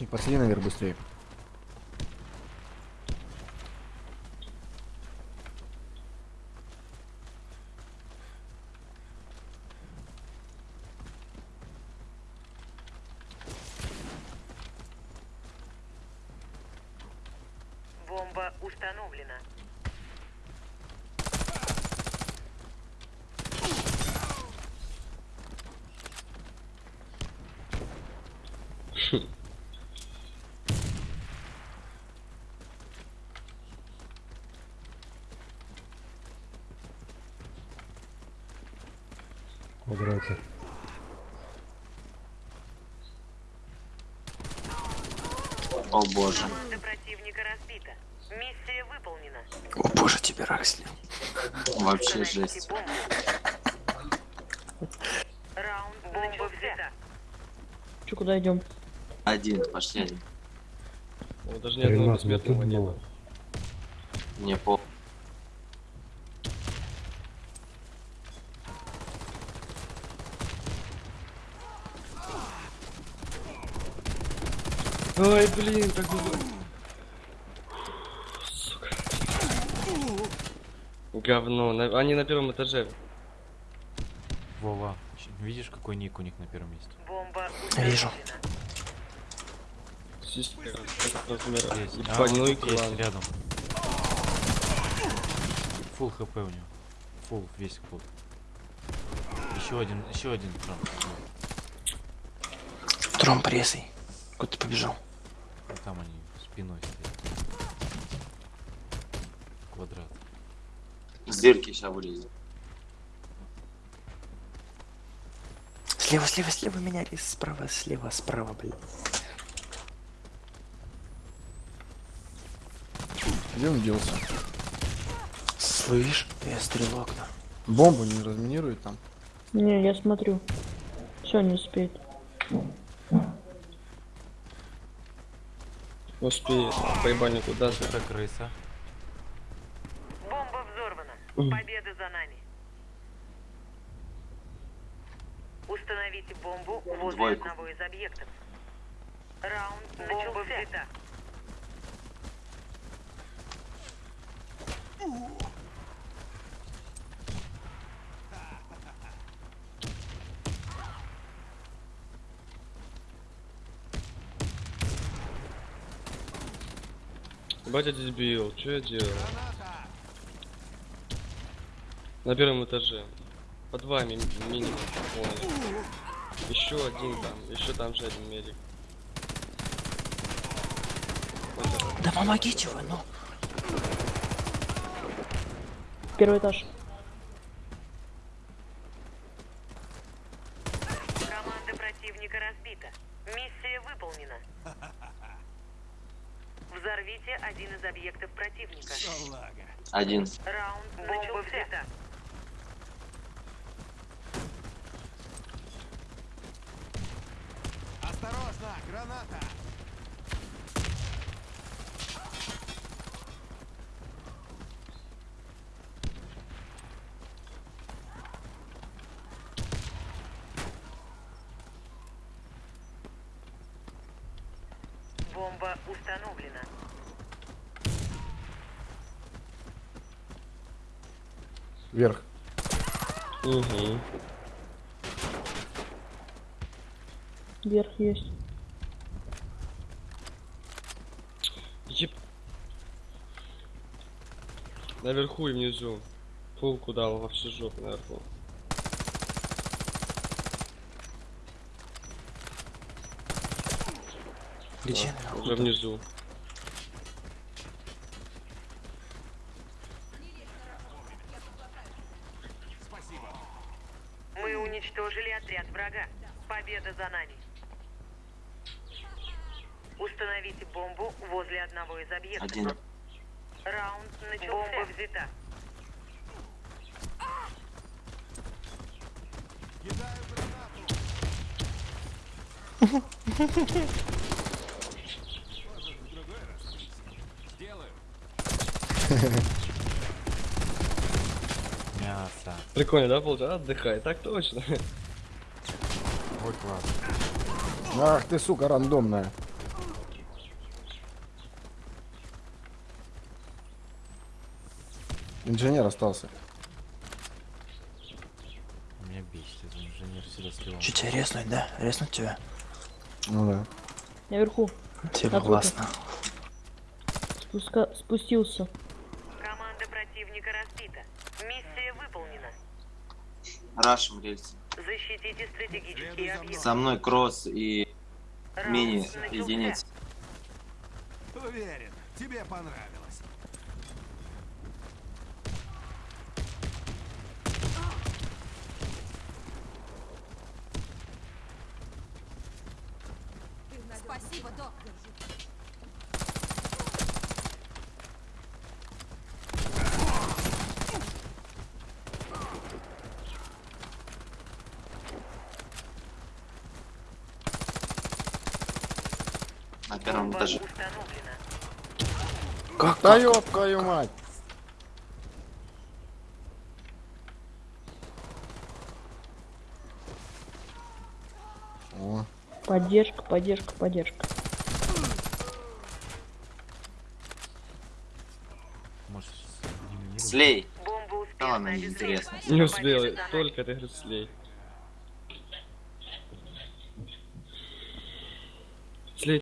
ГПшник, посади наверх быстрее. Бомба установлена. В квадрате. О боже. Команда противника разбита. Миссия выполнена. О боже, тебе расли. Вообще жесть. бомбу. Раунд бомба взята. Че, куда идем? Один, пошли один. О, даже ни одного ну бессмертного не было. было. Не по. Ой, блин, как бы... Сука. Говно. На- Они на первом этаже. Вова, видишь, какой ник у них на первом месте? Бомба Вижу. размера. Здесь. А, ну и вот есть, клан. рядом. Фул хп у него. Фул, весь фул. Еще один, еще один трон. Тром прессой. Куда ты побежал? Там они спиной стоят. Квадрат. С дырки сейчас вылезет. Слева, слева, слева меня рис. Справа, слева, справа, блин. Где он делся? Слышь, я стрелок, да. Бомбу не разминирует там. Не, я смотрю. Все, не успеет. Успеет. Поебальник куда ты? Это крыса. Бомба взорвана. Победа за нами. Установите бомбу возле Двойку. одного из объектов. Раунд бомба взята. Батя здесь бил. Что я делал? На первом этаже. Под вами ми- минимум. Понял. Еще один там. Еще там же один медик. Да помогите вы, ну. Первый этаж. Команда противника разбита. Миссия выполнена. Взорвите один из объектов противника. Один. Раунд бомба взята. Бомба установлена. Вверх. Угу. Вверх есть. Еб... Наверху и внизу. Пулку дал вообще жопу наверху. Где Уже внизу. Уничтожили отряд врага. Победа за нами. Установите бомбу возле одного из объектов. Один. Раунд начался. Бомба взята. Да. Прикольно, да, получается? Отдыхай, так точно. Ой, класс. Ах ты, сука, рандомная. Инженер остался. Меня бесит, этот инженер всегда сливал. Че тебя резнуть, да? Резнуть тебя? Ну да. Наверху. Тебе Откуда? классно. Спуска... Спустился. Команда противника разбита. Миссия выполнена. Рашим рельсы. Защитите стратегические объекты. Со мной кросс и мини единиц. Уверен, тебе понравилось. Спасибо, док. Первом этаже. установлена. Как? Да ёб твою мать! О, Поддержка, поддержка, поддержка. Может? Слей. Бомба Да успешно неинтересно. Не успел, только ты говоришь слей.